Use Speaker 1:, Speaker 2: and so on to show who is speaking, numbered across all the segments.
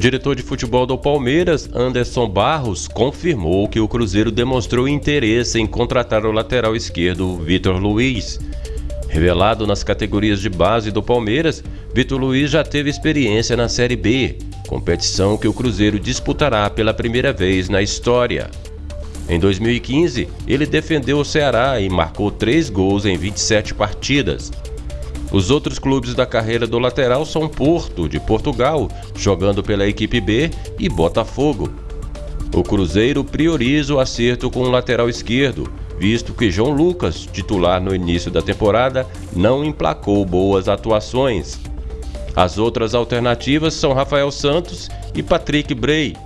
Speaker 1: diretor de futebol do Palmeiras, Anderson Barros, confirmou que o Cruzeiro demonstrou interesse em contratar o lateral esquerdo Vitor Luiz. Revelado nas categorias de base do Palmeiras, Vitor Luiz já teve experiência na Série B, competição que o Cruzeiro disputará pela primeira vez na história. Em 2015, ele defendeu o Ceará e marcou três gols em 27 partidas. Os outros clubes da carreira do lateral são Porto, de Portugal, jogando pela equipe B, e Botafogo. O Cruzeiro prioriza o acerto com o lateral esquerdo, visto que João Lucas, titular no início da temporada, não emplacou boas atuações. As outras alternativas são Rafael Santos e Patrick Bray.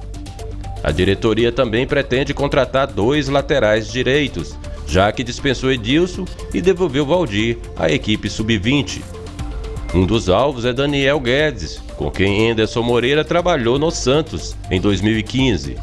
Speaker 1: A diretoria também pretende contratar dois laterais direitos, já que dispensou Edilson e devolveu Valdir à equipe sub-20. Um dos alvos é Daniel Guedes, com quem Anderson Moreira trabalhou no Santos em 2015.